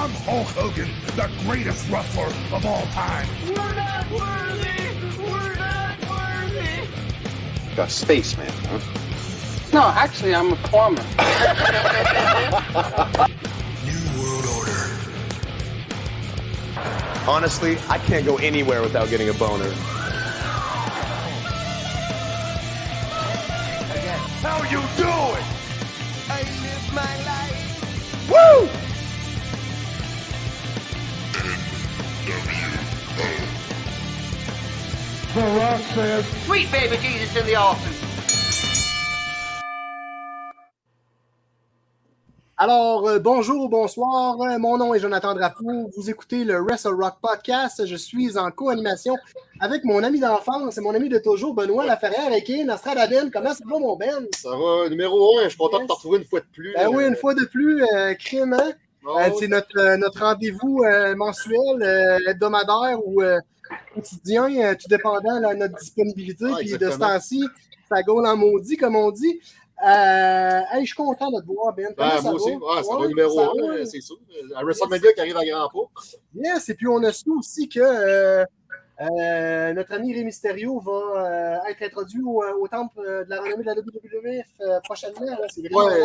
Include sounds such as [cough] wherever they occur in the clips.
I'm Hulk Hogan, the greatest wrestler of all time. We're not worthy! We're not worthy! A spaceman, huh? No, actually, I'm a plumber. [laughs] New World Order. Honestly, I can't go anywhere without getting a boner. Says, Sweet baby Jesus in the office. Alors, euh, bonjour, bonsoir. Euh, Mon nom est Jonathan Drapeau. Vous écoutez le Wrestle Rock Podcast. Je suis en co-animation avec mon ami d'enfance et mon ami de toujours, Benoît Laferrière, et Nostradaben. Comment ça va, mon Ben? Ça va, numéro un, je suis content de te retrouver une fois de plus. Ben oui, une fois de plus, euh, crime, hein? Oh, Euh, c'est notre, euh, notre rendez-vous euh, mensuel, euh, hebdomadaire ou quotidien, tout dépendant de notre disponibilité. Ah, Puis de ce temps-ci, ça gaule en maudit, comme on dit. Hey, je suis content de te voir, Ben. Ben, ça moi va? aussi, ah, ça Ouais, numéro un, c'est sûr. À WrestleMania qui arrive à grands pas. Yes, et puis on a su aussi que euh, euh, notre ami Rey Mysterio va euh, être introduit au, au temple euh, de la renommée de la WWF euh, prochainement. là.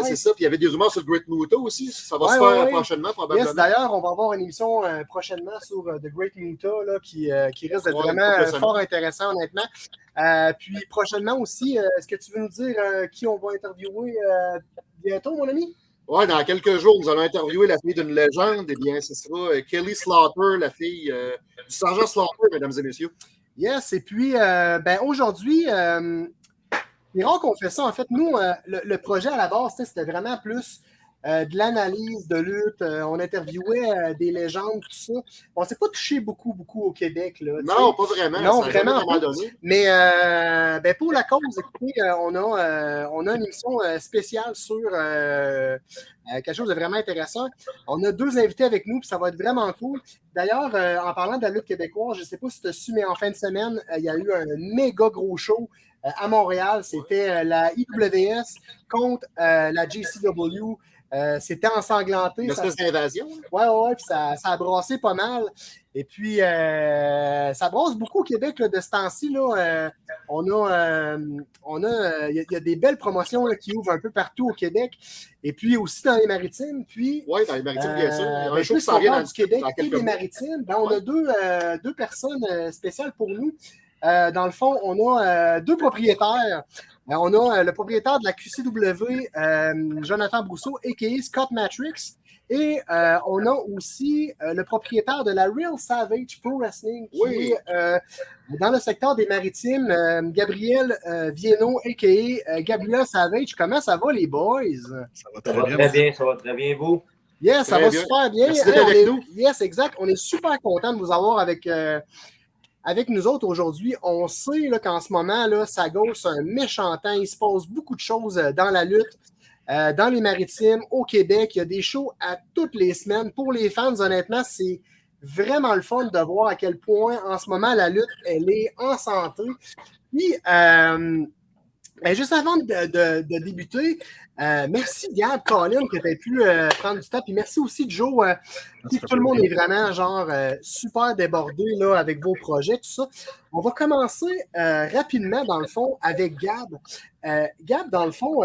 C'est ça. Puis il y avait des rumeurs sur le Great Muta aussi. Ça va Ouais, se ouais, faire ouais. prochainement, probablement. Yes, d'ailleurs, on va avoir une émission euh, prochainement sur euh, The Great Muta là, qui, euh, qui risque d'être vraiment euh, fort intéressant, honnêtement. Euh, puis prochainement aussi, euh, est-ce que tu veux nous dire euh, qui on va interviewer euh, bientôt, mon ami? Ouais, dans quelques jours, nous allons interviewer la fille d'une légende. Eh bien, ce sera euh, Kelly Slaughter, la fille euh, du sergent Slaughter, mesdames et messieurs. Yes, et puis euh, ben, aujourd'hui, euh, c'est rare qu'on fait ça. En fait, nous, le, projet à la base, c'était vraiment plus euh, de l'analyse de lutte. Euh, on interviewait euh, des légendes, tout ça. On ne s'est pas touché beaucoup, beaucoup au Québec. Là. Non, pas vraiment. Non, ça vraiment pas. donné. Mais ben, pour la cause, écoutez, on, a, on a une émission spéciale sur quelque chose de vraiment intéressant. On a deux invités avec nous, puis ça va être vraiment cool. D'ailleurs, en parlant de la lutte québécoise, je ne sais pas si tu as su, mais en fin de semaine, il y a eu un méga gros show à Montréal. C'était la IWS contre euh, la JCW. Euh, C'était ensanglanté. Une espèce d'invasion. Ouais, ouais, puis ça, ça a brassé pas mal. Et puis, euh, ça brasse beaucoup au Québec là, de ce temps-ci. là. Euh, on a, on a, il y, a- il y a des belles promotions là, qui ouvrent un peu partout au Québec. Et puis aussi dans les maritimes. Puis, Oui, dans les maritimes, bien sûr. Il y a un ben, show qui s'en vient dans, du Québec dans et des maritimes, ben, on Ouais. a deux, deux personnes spéciales pour nous. Euh, dans le fond, on a euh, deux propriétaires. Euh, on a euh, le propriétaire de la QCW, euh, Jonathan Brousseau, a.k.a. Scott Matrix. Et euh, on a aussi euh, le propriétaire de la Real Savage Pro Wrestling, qui Oui. est euh, dans le secteur des maritimes, euh, Gabriel euh, Vieno, a.k.a. euh, Gabriel Savage. Comment ça va, les boys? Ça va Ça très va bien. très bien, ça va très bien, vous? Yes, ça Très va bien. super bien. Merci d'être Hey, on avec est- nous. Yes, exact. On est super content de vous avoir avec, euh, avec nous autres aujourd'hui. On sait qu'en ce moment, là, ça gosse un méchant temps. Il se passe beaucoup de choses euh, dans la lutte, euh, dans les maritimes, au Québec. Il y a des shows à toutes les semaines. Pour les fans, honnêtement, c'est vraiment le fun de voir à quel point en ce moment la lutte, elle est en santé. Puis, euh, ben, juste avant de, de- de débuter, euh, merci Gab, Colin, que tu aies pu euh, prendre du temps. Puis merci aussi Joe. euh, tout le monde est vraiment genre euh, super débordé là, avec vos projets, tout ça. On va commencer rapidement, dans le fond, avec Gab. Gab, dans le fond,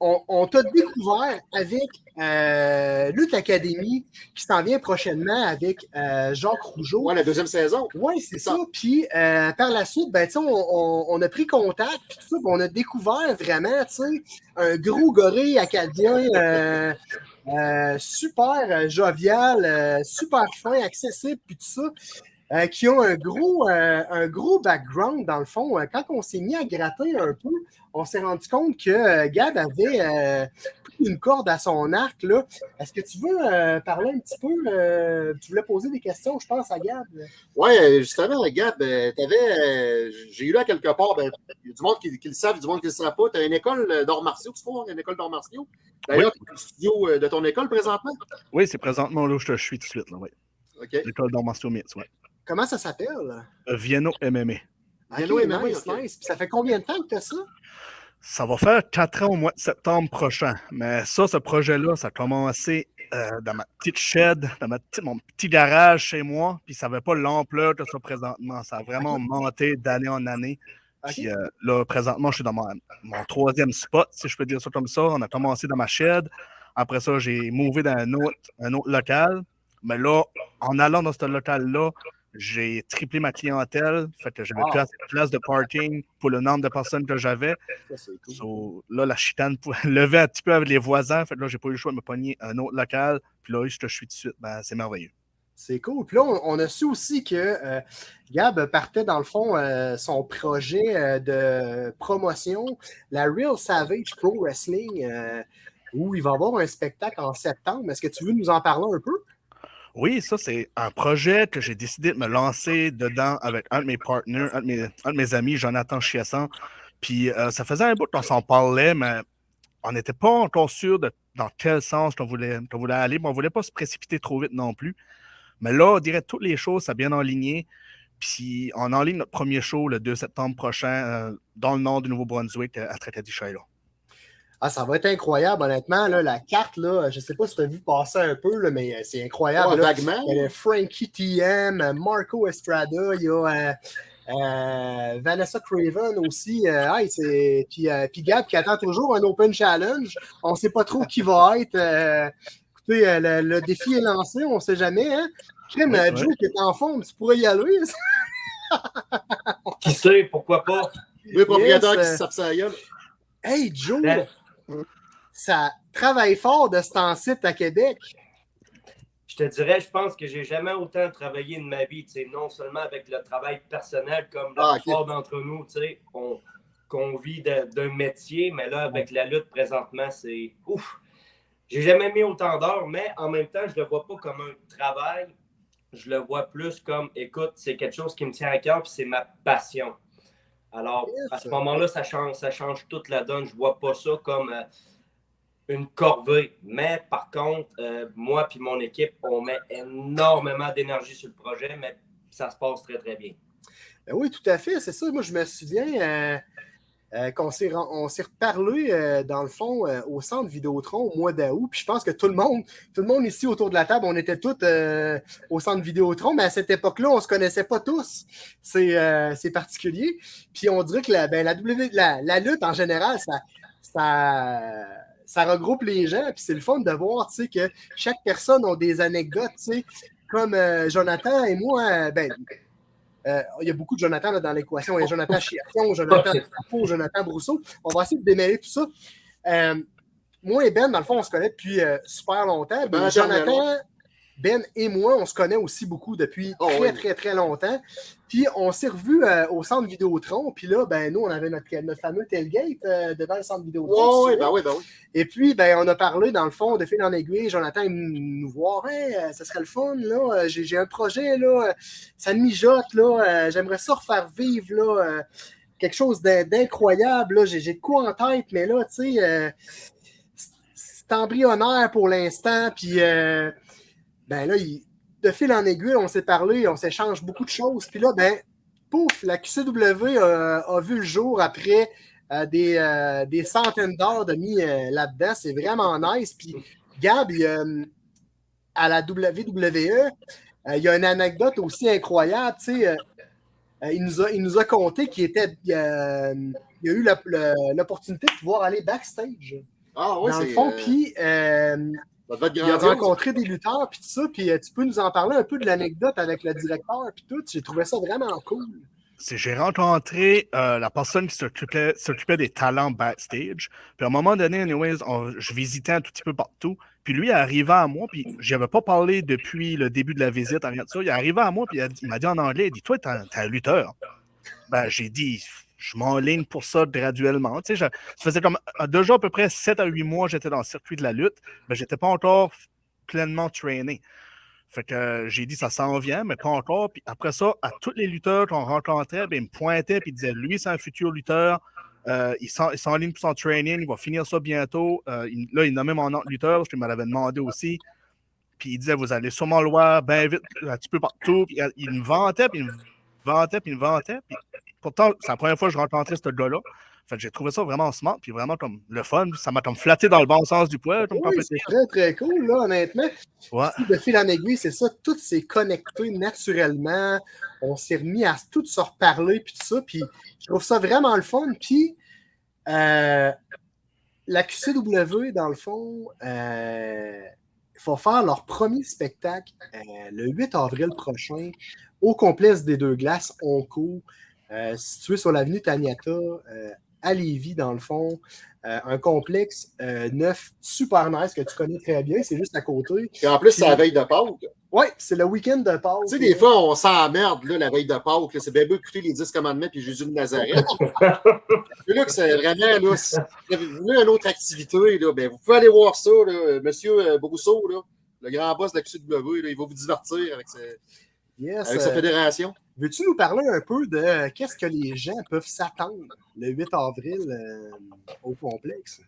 on, on t'a découvert avec euh, Lutte Academy qui s'en vient prochainement avec euh, Jacques Rougeau. Ouais, la deuxième saison. Oui, c'est ça. Puis euh, par la suite, ben, on, on- on a pris contact, puis tout ça, on a découvert vraiment un gros gorille acadien euh, super jovial, super fin, accessible, puis tout ça. Euh, qui ont un gros, euh, un gros background dans le fond. Euh, Quand on s'est mis à gratter un peu, on s'est rendu compte que Gab avait euh, pris une corde à son arc. là. Est-ce que tu veux euh, parler un petit peu? euh, tu voulais poser des questions, je pense, à Gab? Ouais, justement, Gab, euh, t'avais, j'ai eu là quelque part, ben, il y a du monde qui, qui le savent, du monde qui ne le savent pas. Tu as une école d'arts martiaux, tu trouves, une école d'arts martiaux? D'ailleurs, tu es au studio de ton école présentement? Oui, c'est présentement là où je te suis tout de suite. Là, ouais. OK. L'école d'arts martiaux ouais. Comment ça s'appelle? Euh, Vienno MMA. Ok, Vienno MMA, nice, nice. Puis ça fait combien de temps que tu as ça? Ça va faire quatre ans au mois de septembre prochain. Mais ça, ce projet-là, ça a commencé euh, dans ma petite shed, dans ma petite- mon petit garage chez moi, puis ça n'avait pas l'ampleur que ça présentement. Ça a vraiment [laughs] monté d'année en année. Puis euh, là, présentement, je suis dans mon, mon troisième spot, si je peux dire ça comme ça. On a commencé dans ma shed. Après ça, j'ai mouvé dans un autre, un autre local. Mais là, en allant dans ce local-là, j'ai triplé ma clientèle. Fait que j'avais Wow. plus assez de place de parking pour le nombre de personnes que j'avais. Cool. So, là, la chitane [laughs] levait un petit peu avec les voisins. Fait que là, j'ai pas eu le choix de me pogner un autre local. Puis là, je te suis tout de suite. Ben, c'est merveilleux. C'est cool. Puis là, on, on a su aussi que euh, Gab partait, dans le fond, euh, son projet euh, de promotion, la Real Savage Pro Wrestling, où il va avoir un spectacle en septembre. Est-ce que tu veux nous en parler un peu? Oui, ça, c'est un projet que j'ai décidé de me lancer dedans avec un de mes partenaires, un de mes, amis, Jonathan Chiasson. Puis euh, ça faisait un bout qu'on s'en parlait, mais on n'était pas encore sûr de dans quel sens qu'on voulait, voulait aller. on ne voulait pas se précipiter trop vite non plus. Mais là, on dirait toutes les choses, ça bien enligné. Puis on enligne notre premier show le 2 septembre prochain euh, dans le nord du Nouveau-Brunswick à Tracadie Shiloh. Ah, ça va être incroyable, honnêtement. Là, la carte, là, je ne sais pas si tu as vu passer un peu, là, mais euh, c'est incroyable. Là. vaguement. Il y a Frankie TM, euh, Marco Estrada, il y a euh, Vanessa Craven aussi. euh, hey, c'est- puis, euh, puis Gab qui attend toujours un Open Challenge. On ne sait pas trop qui va être. écoutez, le, le défi est lancé, on ne sait jamais. Hein? Ouais, ouais. Joe qui est en forme, tu pourrais y aller. Qui sait, pourquoi pas? Oui, propriétaire Yes, qui se tape sa gueule. Hey Joe, Ben- ça travaille fort de ce temps-ci à Québec. Je te dirais, je pense que j'ai jamais autant travaillé de ma vie, tu sais, non seulement avec le travail personnel, comme la Ah, d'entre nous, tu sais, on, qu'on vit d'un métier, mais là, avec la lutte présentement, c'est ouf. J'ai jamais mis autant d'heures, mais en même temps, je le vois pas comme un travail. Je le vois plus comme, écoute, c'est quelque chose qui me tient à cœur, puis c'est ma passion. Alors, à ce moment-là, ça change, ça change toute la donne. Je vois pas ça comme euh, une corvée. Mais par contre, euh, moi et mon équipe, on met énormément d'énergie sur le projet, mais ça se passe très, très bien. Ben oui, tout à fait, c'est ça. Moi, je me souviens euh, euh, qu'on s'est, on s'est reparlé, euh, dans le fond, euh, au centre Vidéotron au mois d'août. Puis je pense que tout le monde, tout le monde ici autour de la table, on était tous euh, au centre Vidéotron, mais à cette époque-là, on ne se connaissait pas tous. C'est, euh, c'est particulier. Puis on dirait que la, ben, la, la, lutte, en général, ça, ça, ça regroupe les gens. Puis c'est le fun de voir, que chaque personne a des anecdotes, comme euh, Jonathan et moi, ben, euh, il y a beaucoup de Jonathan là, dans l'équation. Il y a Jonathan Chiasson, [laughs] Jonathan Trappeau, Jonathan Brousseau. On va essayer de démêler tout ça. Euh, moi et Ben, dans le fond, on se connaît depuis euh, super longtemps. Ben, Jonathan. Ben et moi, on se connaît aussi beaucoup depuis Oh, très, oui. très, très longtemps. Puis on s'est revus euh, au centre Vidéotron. Puis là, ben, nous, on avait notre, notre fameux tailgate euh, devant le centre Vidéotron. Tu oui, ben oui, ben oui. Et puis, ben, on a parlé, dans le fond, de fil en aiguille. Jonathan est nous voir. Hey, euh, ça serait le fun, là. J'ai j'ai un projet, là. Ça me mijote, là. J'aimerais ça refaire vivre, là. quelque chose d'in- d'incroyable, là. J'ai j'ai de quoi en tête, mais là, tu sais, euh, c'est- embryonnaire pour l'instant. Puis, ben là, il- de fil en aiguille, on s'est parlé, on s'échange beaucoup de choses. Puis là, ben, pouf, la QCW a, a vu le jour après euh, des, euh, des centaines d'heures de mis euh, là-dedans. C'est vraiment nice. Puis Gab, il, euh, à la WWE, euh, il y a une anecdote aussi incroyable. Euh, euh, il, nous a, il nous a conté qu'il était. euh, il a eu l'opportunité de pouvoir aller backstage. Ah oui, dans le fond, euh, puis il a rencontré des lutteurs, puis tout ça, puis euh, tu peux nous en parler un peu de l'anecdote avec le directeur, puis tout. J'ai trouvé ça vraiment cool. j'ai rencontré euh, la personne qui s'occupait des talents backstage. Puis à un moment donné, anyways, on- je visitais un tout petit peu partout. Puis lui est arrivé à moi, puis je n'avais pas parlé depuis le début de la visite, rien de ça. Il est arrivé à moi, puis il il m'a dit en anglais, il dit Toi, t'es un, t'es un lutteur. Ben, j'ai dit Je m'enligne pour ça graduellement. Tu sais, je- ça faisait comme euh, déjà à peu près 7 à 8 mois, j'étais dans le circuit de la lutte, mais j'étais pas encore pleinement traîné. Fait que euh, j'ai dit ça s'en vient, mais pas encore. Puis après ça, à tous les lutteurs qu'on rencontrait, ben, ils me pointaient et ils disaient lui, c'est un futur lutteur. Euh, il s'en- il s'enligne pour son training, il va finir ça bientôt. Euh, il- là, il nommait mon autre lutteur, parce qu'il me l'avait demandé aussi. Puis il disait Vous allez sûrement le voir bien vite, un petit peu partout. Puis il- il me vantait, puis il me vantait, puis il me vantait. Puis pourtant, c'est la première fois que je rencontrais ce gars-là. Fait que j'ai trouvé ça vraiment smart, puis vraiment comme le fun. Ça m'a comme flatté dans le bon sens du poil. Oui, c'est très, très cool, là, honnêtement. Ouais. De fil en aiguille, c'est ça. Tout s'est connecté naturellement. On s'est remis à tout se reparler, puis tout ça. Puis je trouve ça vraiment le fun. Puis euh, la QCW, dans le fond, euh, il faut faire leur premier spectacle euh, le 8 avril prochain au complexe des deux glaces, Onco, euh, situé sur l'avenue Taniata, euh, à Lévis, dans le fond. Euh, un complexe euh, neuf, super nice, que tu connais très bien, c'est juste à côté. Et en plus, c'est la veille de Pâques. Oui, c'est le week-end de Pâques. Tu sais, des fois, on s'emmerde, là, la veille de Pâques. C'est bien beau écouter les 10 commandements puis Jésus de Nazareth. [laughs] C'est là que c'est vraiment, là, si vous voulez une autre activité, là, ben, vous pouvez aller voir ça, là. Monsieur euh, Brousseau, là, le grand boss de la QCW, là, il va vous divertir avec, sa- Yes, avec sa euh, fédération. Veux-tu nous parler un peu de euh, qu'est-ce que les gens peuvent s'attendre le 8 avril euh, au complexe?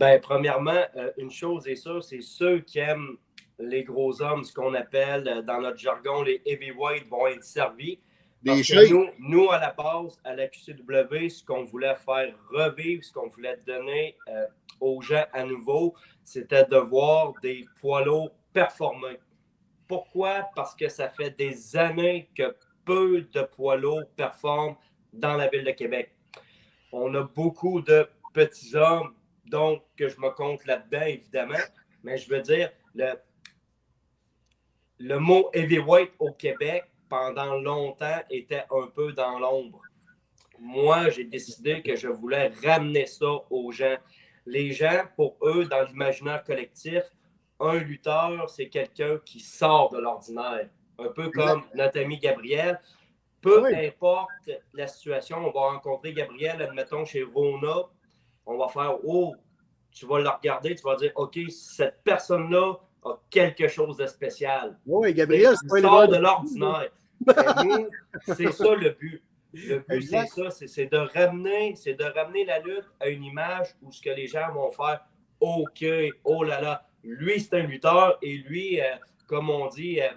Ben, premièrement, euh, une chose est sûre, c'est ceux qui aiment les gros hommes, ce qu'on appelle euh, dans notre jargon les heavyweights, vont être servis. Parce que nous, nous, à la base, à la QCW, ce qu'on voulait faire revivre, ce qu'on voulait donner euh, aux gens à nouveau, c'était de voir des poids lourds performer. Pourquoi? Parce que ça fait des années que peu de poids lourds performent dans la ville de Québec. On a beaucoup de petits hommes, donc que je me compte là-dedans, évidemment. Mais je veux dire, le, le mot heavyweight au Québec, pendant longtemps, était un peu dans l'ombre. Moi, j'ai décidé que je voulais ramener ça aux gens. Les gens, pour eux, dans l'imaginaire collectif, un lutteur, c'est quelqu'un qui sort de l'ordinaire. Un peu comme notre ami Gabriel. Peu Oui. importe la situation, on va rencontrer Gabriel, admettons, chez Rona. On va faire Oh, tu vas le regarder, tu vas dire OK, cette personne-là a quelque chose de spécial. Oui, Gabriel, c'est sort de l'ordinaire. C'est ça le but. Le but, c'est ça, c'est- c'est de ramener, c'est de ramener la lutte à une image où ce que les gens vont faire, OK, oh là là, lui c'est un lutteur et lui, euh, comme on dit, euh,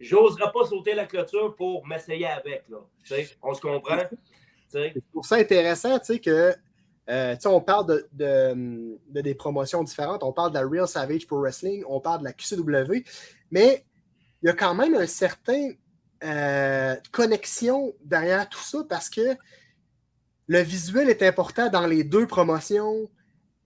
j'oserais pas sauter la clôture pour m'essayer avec. Là. On se comprend? Je trouve ça intéressant, que euh, on parle de, de- de des promotions différentes. On parle de la Real Savage Pro Wrestling, on parle de la QCW, mais il y a quand même un certain euh, connexion derrière tout ça parce que le visuel est important dans les deux promotions,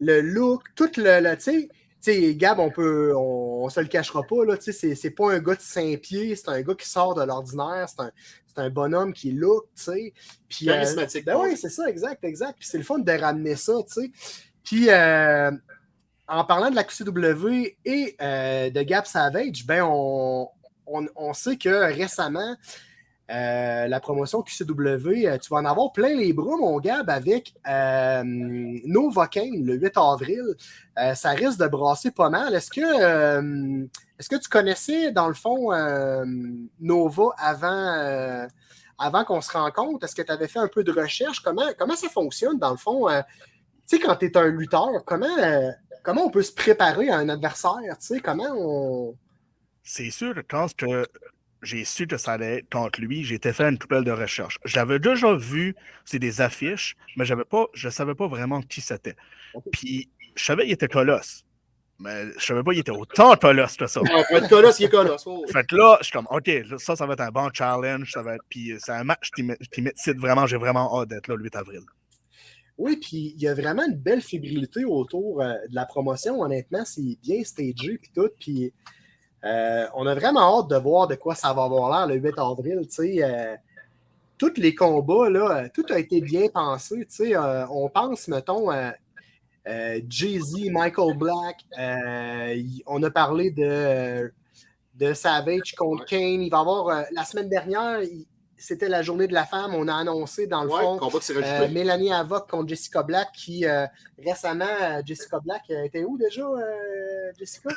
le look, tout le, le- tu sais. Tu sais, Gab, on peut, on, on se le cachera pas, là, tu sais, c'est- pas un gars de 5 pieds, c'est un gars qui sort de l'ordinaire, c'est un, c'est un bonhomme qui look, tu sais. Puis, euh, Charismatique. ben oui, c'est ça, exact, exact. Puis c'est le fun de ramener ça, tu sais. Puis euh, en parlant de la QCW et euh, de Gab Savage, ben on, on, on sait que récemment, euh, la promotion QCW, euh, tu vas en avoir plein les bras, mon Gab, avec euh, Novocaine le 8 avril. Euh, ça risque de brasser pas mal. Est-ce que, est-ce que tu connaissais, dans le fond, Nova avant, avant qu'on se rencontre? Est-ce que tu avais fait un peu de recherche? Comment, comment ça fonctionne, dans le fond? Tu sais, quand tu es un lutteur, comment, comment on peut se préparer à un adversaire? Tu sais, comment on. C'est sûr quand j'ai su que ça allait être contre lui, j'ai été fait une poubelle de recherche. J'avais déjà vu, c'est des affiches, mais j'avais pas, je savais pas vraiment qui c'était. Puis, je savais qu'il était colosse. Mais je savais pas qu'il était autant colosse que ça. Ouais, colosse, il est colosse. Oh. Fait que là, je suis comme, OK, ça, ça va être un bon challenge. Ça va être, puis euh, c'est un match qui m'excite vraiment. J'ai vraiment hâte d'être là le 8 avril. Oui, puis il y a vraiment une belle fébrilité autour euh, de la promotion. Honnêtement, c'est bien stagé puis tout. Puis euh, on a vraiment hâte de voir de quoi ça va avoir l'air le 8 avril. Euh, tous les combats, là, euh, tout a été bien pensé. Euh, on pense, mettons, euh, Jay-Z, Michael Black. y- on a parlé de, de Savage contre Kane. Il va avoir la semaine dernière. il- c'était la journée de la femme. On a annoncé dans le Ouais, fond euh. Mélanie Avoc contre Jessica Black, qui euh, récemment, Jessica Black était où déjà, euh, Jessica?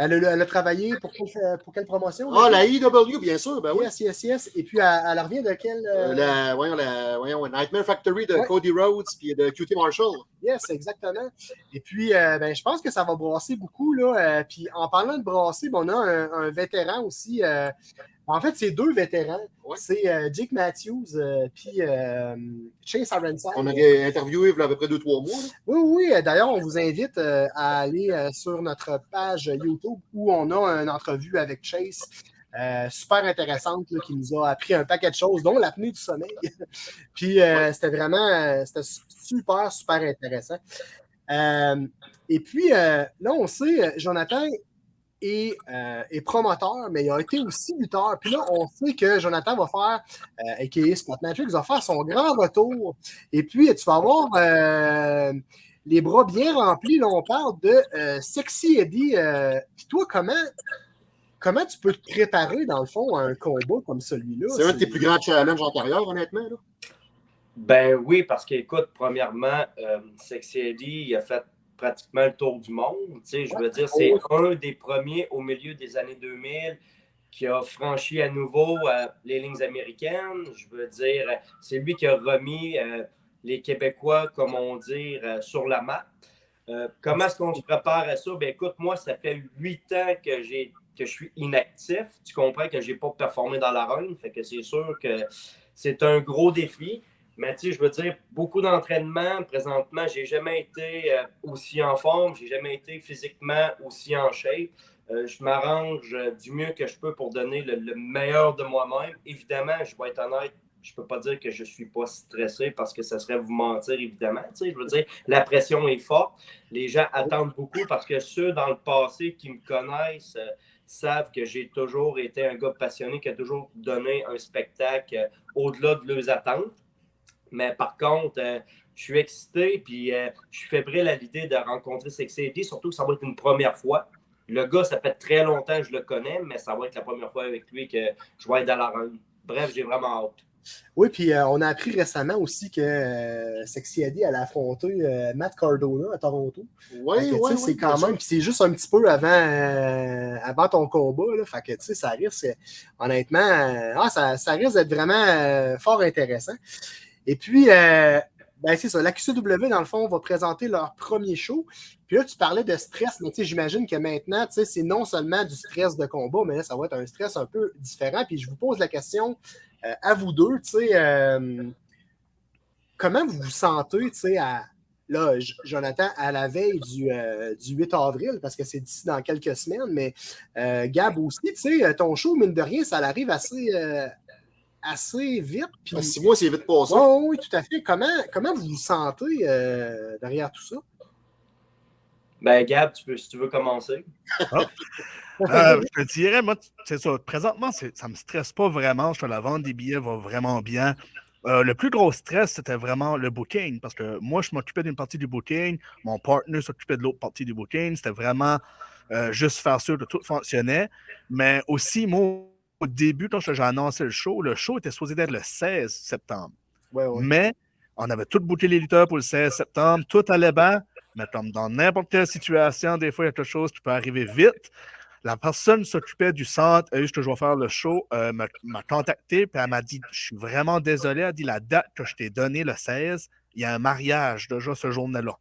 Elle a, elle a travaillé pour, quelle- pour quelle promotion? Ah, la IW, bien sûr, ben oui. Yes, yes, yes. Et puis, elle, elle revient de quelle. euh, Euh, la, voyons, la, voyons, Nightmare Factory de Ouais. Cody Rhodes puis de QT Marshall. Yes, exactement. Et puis, euh, ben, je pense que ça va brasser beaucoup. Là. Puis, en parlant de brasser, ben, on a un, un vétéran aussi, En fait, c'est deux vétérans. Ouais. C'est euh, Jake Matthews euh, puis euh, Chase Aronside. On avait interviewé il y a à peu près 2-3 mois. là. Oui, oui. D'ailleurs, on vous invite euh, à aller sur notre page YouTube où on a une entrevue avec Chase. super intéressante là, qui nous a appris un paquet de choses, dont l'apnée du sommeil. [laughs] Puis c'était vraiment c'était super, super intéressant. Et puis là, on sait, Jonathan euh, est promoteur, mais il a été aussi lutteur. Puis là, on sait que Jonathan va faire, euh, a.k.a. Scott Matrix, va faire son grand retour. Et puis, tu vas avoir euh, les bras bien remplis. Là, on parle de euh, Sexy Eddie. Euh, puis toi, comment, comment tu peux te préparer, dans le fond, à un combat comme celui-là? C'est un de tes plus grands challenges antérieurs, honnêtement. Là. Ben oui, parce qu'écoute, premièrement, euh, Sexy Eddie, il a fait pratiquement le tour du monde. Tu sais, je veux dire, c'est un des premiers au milieu des années 2000 qui a franchi à nouveau euh, les lignes américaines. Je veux dire, euh, c'est lui qui a remis euh, les Québécois, comme on dit, euh, sur la map. Comment est-ce qu'on se prépare à ça? Ben écoute, moi, ça fait huit ans que j'ai que je suis inactif. Tu comprends que je n'ai pas performé dans la run. Fait que c'est sûr que c'est un gros défi. Mais tu sais, je veux dire, beaucoup d'entraînement. Présentement, j'ai jamais été euh, aussi en forme, j'ai jamais été physiquement aussi en shape. Euh, je m'arrange euh, du mieux que je peux pour donner le, le meilleur de moi-même. Évidemment, je vais être honnête, je peux pas dire que je suis pas stressé parce que ça serait vous mentir, évidemment. Tu sais, je veux dire, la pression est forte. Les gens attendent beaucoup parce que ceux dans le passé qui me connaissent savent que j'ai toujours été un gars passionné qui a toujours donné un spectacle au-delà de leurs attentes. Mais par contre, euh, je suis excité puis euh, je suis fébrile à l'idée de rencontrer Sexy Eddie, surtout que ça va être une première fois. Le gars, ça fait très longtemps que je le connais, mais ça va être la première fois avec lui que je vais être dans la run. Bref, j'ai vraiment hâte. Oui, puis euh, on a appris récemment aussi que euh, Sexy Eddie allait affronter euh, Matt Cardona à Toronto. Oui, oui, c'est oui, quand même, puis c'est juste un petit peu avant, euh, avant ton combat. Là, fait que, tu sais, ça risque, honnêtement, euh, ah, ça, ça risque d'être vraiment euh, fort intéressant. Et puis, euh, ben, c'est ça, la QCW, dans le fond, va présenter leur premier show. Puis là, tu parlais de stress, mais j'imagine que maintenant, c'est non seulement du stress de combat, mais là, ça va être un stress un peu différent. Puis je vous pose la question euh, à vous deux, tu sais, euh, comment vous vous sentez, tu sais, à, là, Jonathan, à la veille du, euh, du 8 avril, parce que c'est d'ici dans quelques semaines, mais Gab aussi, tu sais, ton show, mine de rien, ça arrive assez, assez vite. Puis, Ben, Six mois, c'est vite passé. Ouais, oui, tout à fait. Comment, comment vous vous sentez euh, derrière tout ça? Ben, Gab, tu peux, si tu veux commencer. Euh, je te dirais, moi, c'est ça. Présentement, ça ne me stresse pas vraiment. Je te la vente des billets va vraiment bien. Euh, le plus gros stress, c'était vraiment le booking. Parce que moi, je m'occupais d'une partie du booking. Mon partner s'occupait de l'autre partie du booking. C'était vraiment euh, juste faire sûr que tout fonctionnait. Mais aussi, moi, au début, quand j'ai annoncé le show, le show était supposé être le 16 septembre. Ouais, ouais. Mais on avait tout booké les lutteurs pour le 16 septembre. Tout allait bien. Mais comme dans n'importe quelle situation, des fois, il y a quelque chose qui peut arriver vite. La personne s'occupait du centre, elle, que je vais faire le show, euh, m'a contacté, puis elle m'a dit Je suis vraiment désolé. Elle a dit La date que je t'ai donnée, le 16, il y a un mariage déjà ce jour-là.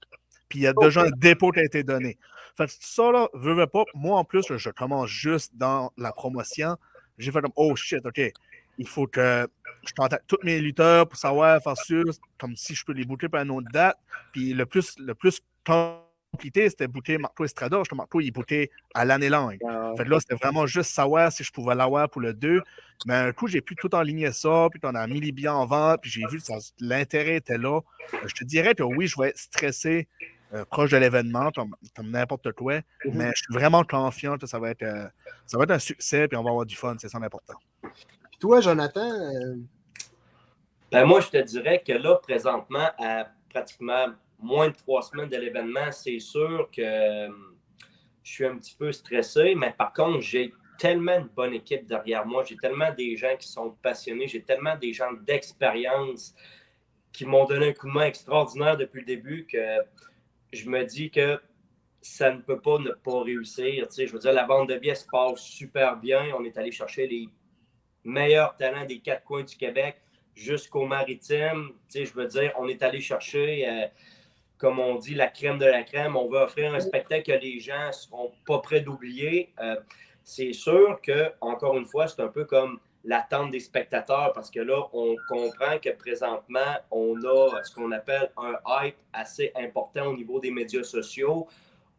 Puis il y a déjà un dépôt qui a été donné. Fait que ça, là, veux, veux pas, moi en plus, je commence juste dans la promotion. J'ai fait comme Oh shit, OK. Il faut que je contacte tous mes lutteurs pour savoir, faire sûr, comme si je peux les booker pour une autre date. Puis le plus, le plus compliqué, c'était booker Marco Estrada. Je Marco, il booké à l'année longue. Fait que là, c'était vraiment juste savoir si je pouvais l'avoir pour le 2. Mais un coup, j'ai pu tout enligner ça, puis on a mis les billets en vente, puis j'ai vu que l'intérêt était là. Je te dirais que oui, je vais être stressé euh, proche de l'événement, comme, comme n'importe quoi, mais je suis vraiment confiant que ça va être, euh, ça va être un succès, puis on va avoir du fun, c'est ça l'important. Puis toi, Jonathan, euh, Ben, moi, je te dirais que là, présentement, à pratiquement moins de trois semaines de l'événement, c'est sûr que euh, je suis un petit peu stressé, mais par contre, j'ai tellement une bonne équipe derrière moi, j'ai tellement des gens qui sont passionnés, j'ai tellement des gens d'expérience qui m'ont donné un coup de main extraordinaire depuis le début que je me dis que ça ne peut pas ne pas réussir. Tu sais, je veux dire, la vente de billets se passe super bien. On est allé chercher les meilleurs talents des quatre coins du Québec jusqu'au maritime. Tu sais, je veux dire, on est allé chercher, euh, comme on dit, la crème de la crème. On veut offrir un spectacle que les gens ne seront pas prêts d'oublier. Euh, c'est sûr que, encore une fois, c'est un peu comme l'attente des spectateurs parce que là, on comprend que présentement, on a ce qu'on appelle un hype assez important au niveau des médias sociaux.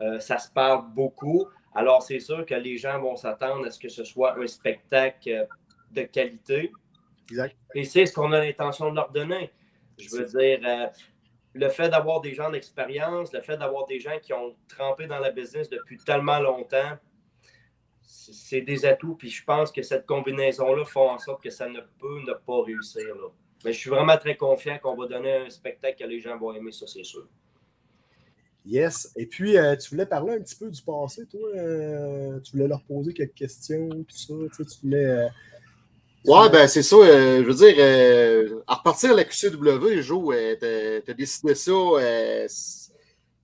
Euh, ça se parle beaucoup. Alors, c'est sûr que les gens vont s'attendre à ce que ce soit un spectacle de qualité. Exact. Et c'est ce qu'on a l'intention de leur donner. Je veux dire, euh, le fait d'avoir des gens d'expérience, le fait d'avoir des gens qui ont trempé dans la business depuis tellement longtemps, c'est des atouts. Puis je pense que cette combinaison-là fait en sorte que ça ne peut ne pas réussir. Là. Mais je suis vraiment très confiant qu'on va donner un spectacle que les gens vont aimer, ça, c'est sûr. Yes. Et puis, euh, tu voulais parler un petit peu du passé, toi. Euh, tu voulais leur poser quelques questions, tout ça. Tu, sais, tu voulais. euh, Ouais, ben c'est ça. euh, je veux dire, euh, à repartir à la QCW, Jo, euh, t'as t'as décidé ça.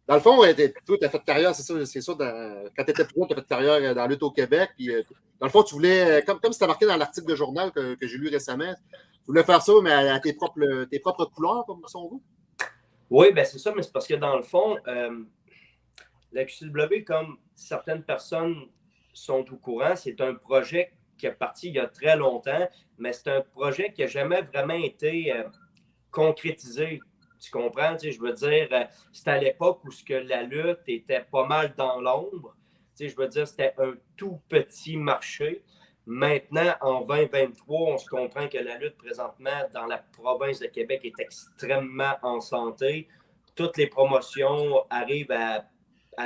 Dans le fond, toi, tu as fait carrière, c'est ça, c'est dans- quand tu étais plus jeune, tu as fait carrière euh, dans la lutte au Québec. Puis, euh, dans le fond, tu voulais, euh, comme, c'était marqué dans l'article de journal que, j'ai lu récemment, tu voulais faire ça, mais à, tes, propres, tes propres couleurs, comme ça on veut. Oui, ben c'est ça, mais c'est parce que dans le fond, la QCW, comme certaines personnes sont au courant, c'est un projet qui est parti il y a très longtemps, mais c'est un projet qui n'a jamais vraiment été concrétisé. Tu comprends? Tu sais, je veux dire, euh, c'était à l'époque où ce que la lutte était pas mal dans l'ombre. Tu sais, je veux dire, c'était un tout petit marché. Maintenant, en 2023, on se comprend que la lutte présentement dans la province de Québec est extrêmement en santé. Toutes les promotions arrivent à,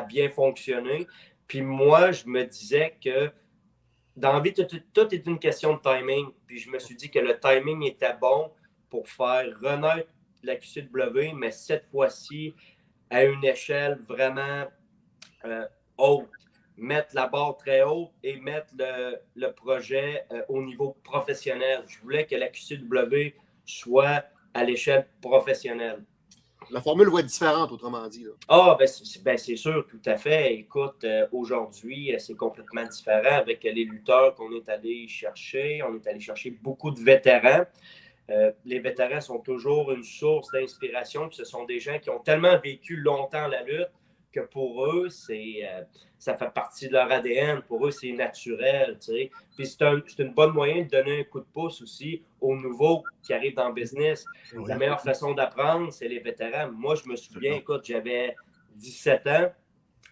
bien fonctionner. Puis moi, je me disais que dans la vie, tout- tout est une question de timing. Puis je me suis dit que le timing était bon pour faire renaître la QCW, mais cette fois-ci à une échelle vraiment euh, haute. Mettre la barre très haute et mettre le, le projet euh, au niveau professionnel. Je voulais que la QCW soit à l'échelle professionnelle. La formule va être différente, autrement dit. Là. Ah, ben c'est ben, c'est sûr, tout à fait. Écoute, euh, aujourd'hui, c'est complètement différent avec les lutteurs qu'on est allé chercher. On est allé chercher beaucoup de vétérans. Euh, les vétérans sont toujours une source d'inspiration. Ce sont des gens qui ont tellement vécu longtemps la lutte que pour eux, c'est, euh, ça fait partie de leur ADN. Pour eux, c'est naturel. tu sais. Puis c'est un, c'est une bonne moyen de donner un coup de pouce aussi aux nouveaux qui arrivent dans le business. La meilleure façon d'apprendre, c'est les vétérans. Moi, je me souviens, écoute, j'avais 17 ans.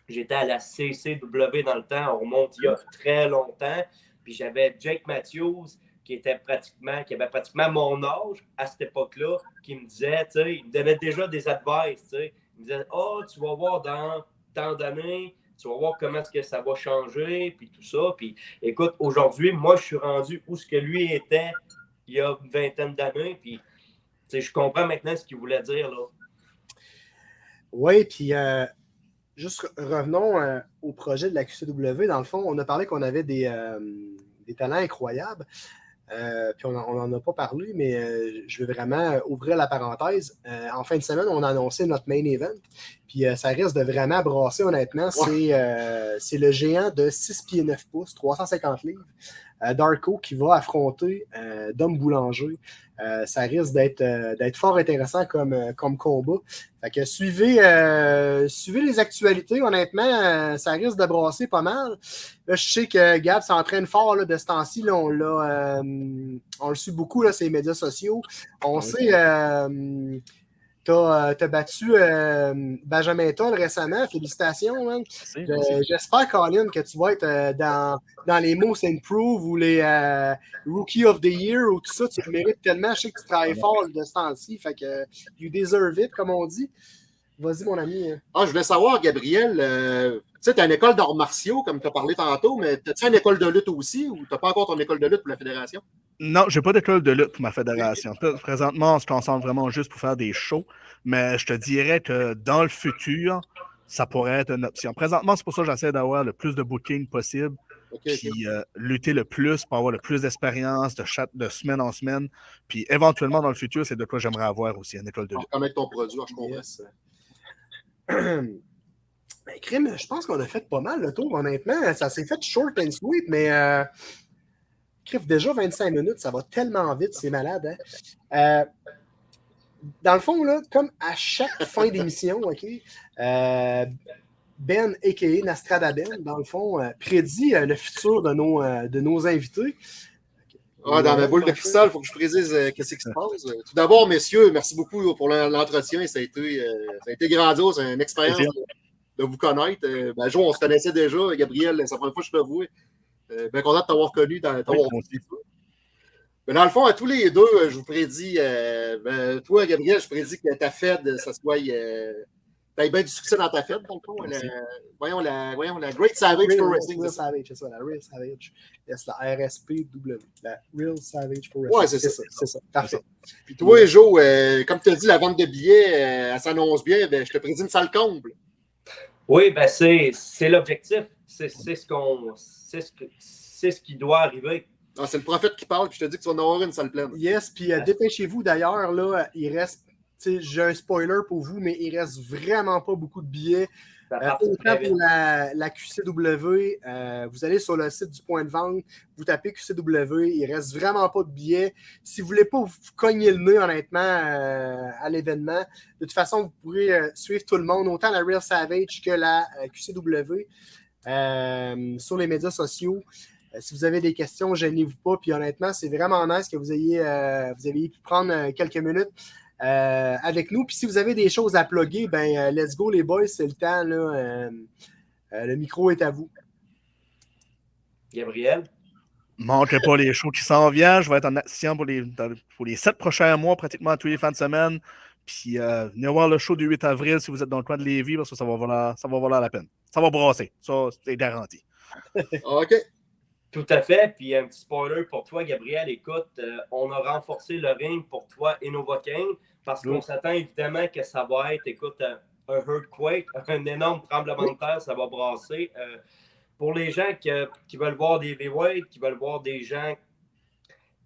J'étais à la CCW dans le temps. On remonte il y a très longtemps. Puis j'avais Jake Matthews qui était pratiquement, qui avait pratiquement mon âge à cette époque-là, qui me disait, tu sais, il me donnait déjà des advices, tu sais. Il me disait, oh, tu vas voir dans tant d'années, tu vas voir comment est-ce que ça va changer, puis tout ça. Puis écoute, aujourd'hui, moi, je suis rendu où ce que lui était il y a une vingtaine d'années, puis tu sais, je comprends maintenant ce qu'il voulait dire, là. Oui, puis euh, juste re- revenons euh, au projet de la QCW. Dans le fond, on a parlé qu'on avait des, euh, des talents incroyables. Euh, puis on n'en a pas parlé, mais euh, je veux vraiment ouvrir la parenthèse. Euh, en fin de semaine, on a annoncé notre main event. Puis euh, ça risque de vraiment brasser, honnêtement. C'est euh, c'est le géant de 6 pieds 9 pouces, 350 livres, Darko, qui va affronter euh, Dom Boulanger. Euh, ça risque d'être euh, fort intéressant comme, euh, comme combat. Fait que suivez, euh, suivez les actualités, honnêtement, euh, ça risque de brasser pas mal. Là, je sais que Gab s'entraîne fort là, de ce temps-ci. On, euh, on le suit beaucoup, là, ces médias sociaux. On sait, euh, tu as, battu euh, Benjamin Toll récemment. Félicitations, Euh, merci. J'espère, Colin, que tu vas être euh, dans, dans les Most Improve ou les euh, Rookie of the Year ou tout ça. Tu le mérites tellement. Je sais que tu travailles fort de ce temps-ci. Fait que you deserve it, comme on dit. Vas-y, mon ami. Ah, je voulais savoir, Gabriel, euh, tu sais, tu as une école d'arts martiaux, comme tu as parlé tantôt, mais as-tu une école de lutte aussi ou tu n'as pas encore ton école de lutte pour la fédération? Non, j'ai pas d'école de lutte pour ma fédération. Pré- Présentement, on se concentre vraiment juste pour faire des shows, mais je te dirais que dans le futur, ça pourrait être une option. Présentement, c'est pour ça que j'essaie d'avoir le plus de booking possible, puis euh, lutter le plus pour avoir le plus d'expérience de, chaque- de semaine en semaine. Puis éventuellement, dans le futur, c'est de quoi j'aimerais avoir aussi, une école de lutte. Connaître ton produit, ah, je comprends. [clears throat] Ben, crime, je pense qu'on a fait pas mal le tour, honnêtement. Ça s'est fait short and sweet, mais euh, déjà 25 minutes, ça va tellement vite, c'est malade. hein. Euh, dans le fond, là, comme à chaque [laughs] fin d'émission, OK, euh, Ben, a.k.a. Nastrada Ben, dans le fond, euh, prédit le futur de nos, de nos invités. Ah, dans ma boule de cristal, il faut que je précise euh, qu'est-ce qui se passe. Euh, Tout d'abord, messieurs, merci beaucoup pour l'en- l'entretien. Ça, a été, euh, ça a été grandiose, une expérience de, de vous connaître. Euh, ben, Jo, on se connaissait déjà. Gabriel, c'est la première fois que je te vois. Euh, bien content de t'avoir connu. dans- t'avoir Oui. Mais dans le fond, à tous les deux, euh, je vous prédis, euh, ben, toi, Gabriel, je prédis que ta fête, ça soit. Euh, T'as bien du succès dans ta fête, dans le fond. La- Merci. voyons, la, voyons, la Great Savage Real, Pro Wrestling. Savage, c'est ça, la Real Savage. Yes, la RSPW, la Real Savage Pro Ouais, Wrestling. c'est ça. C'est ça, parfait. Puis toi, Joe, euh, comme tu as dit, la vente de billets, euh, elle s'annonce bien. Ben, je te prédis une salle comble. Oui, ben c'est c'est l'objectif. C'est c'est ce qu'on c'est ce, ce qui doit arriver. Ah, c'est le prophète qui parle, puis je te dis que tu vas en avoir une salle pleine. Yes, puis euh, dépêchez-vous d'ailleurs, là, il reste, tu sais, j'ai un spoiler pour vous, mais il reste vraiment pas beaucoup de billets. Euh, autant pour la, la QCW, euh, vous allez sur le site du point de vente, vous tapez QCW, il reste vraiment pas de billets. Si vous voulez pas vous cogner le nez, honnêtement, euh, à l'événement, de toute façon, vous pourrez suivre tout le monde, autant la Real Savage que la QCW, sur les médias sociaux. Si vous avez des questions, gênez-vous pas. Puis honnêtement, c'est vraiment nice que vous ayez, vous ayez pu prendre quelques minutes euh, avec nous. Puis si vous avez des choses à plugger, ben euh, let's go les boys, c'est le temps. Là, euh, euh, le micro est à vous. Gabriel? Manquez pas les shows qui s'en viennent. Je vais être en action pour les, pour les sept prochains mois, pratiquement tous les fins de semaine. Puis euh, venez voir le show du 8 avril si vous êtes dans le coin de Lévis, parce que ça va valoir, ça va valoir la peine. Ça va brasser. Ça, c'est garanti. [laughs] OK. Tout à fait. Puis un petit spoiler pour toi, Gabriel. Écoute, euh, on a renforcé le ring pour toi et Novocaine parce qu'on s'attend évidemment que ça va être, écoute, un, un earthquake, [laughs] un énorme tremblement de terre, ça va brasser. Euh, pour les gens que- qui veulent voir des heavyweights, qui veulent voir des gens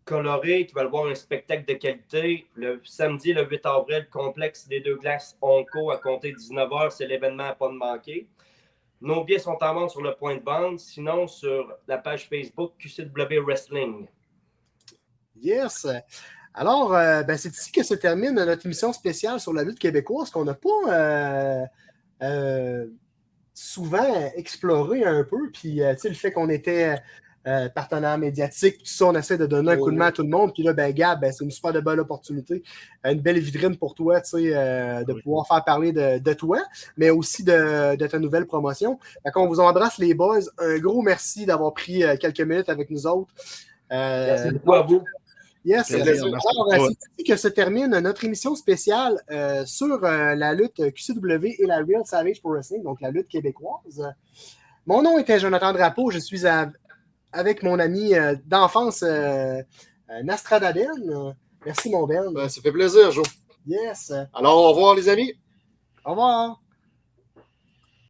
colorés, qui veulent voir un spectacle de qualité, le samedi, le 8 avril, complexe des deux glaces Onco à compter 19h, c'est l'événement à pas de manquer. Nos billets sont en vente sur le point de vente, sinon sur la page Facebook QCW Wrestling. Yes. Alors, euh, ben, c'est ici que se termine notre émission spéciale sur la lutte québécoise qu'on n'a pas euh, euh, souvent exploré un peu. Puis, tu sais, le fait qu'on était euh, partenaire médiatique, tout ça, on essaie de donner un coup de main à tout le monde. Puis là, ben, Gab, ben, c'est une super de belle opportunité, une belle vitrine pour toi, tu sais, euh, de Oui. pouvoir faire parler de, de toi, mais aussi de, de ta nouvelle promotion. Fait qu'on vous embrasse, les boys. Un gros merci d'avoir pris euh, quelques minutes avec nous autres. Euh, Merci beaucoup à vous. Yes. Alors, euh, c'est ici que se termine notre émission spéciale euh, sur euh, la lutte QCW et la Real Savage Pro Wrestling, donc la lutte québécoise. Mon nom était Jonathan Drapeau. Je suis à- avec mon ami euh, d'enfance, euh, euh, Nastradaden. Merci, mon Ben. Ben, ça fait plaisir, Joe. Yes. Alors, au revoir, les amis. Au revoir.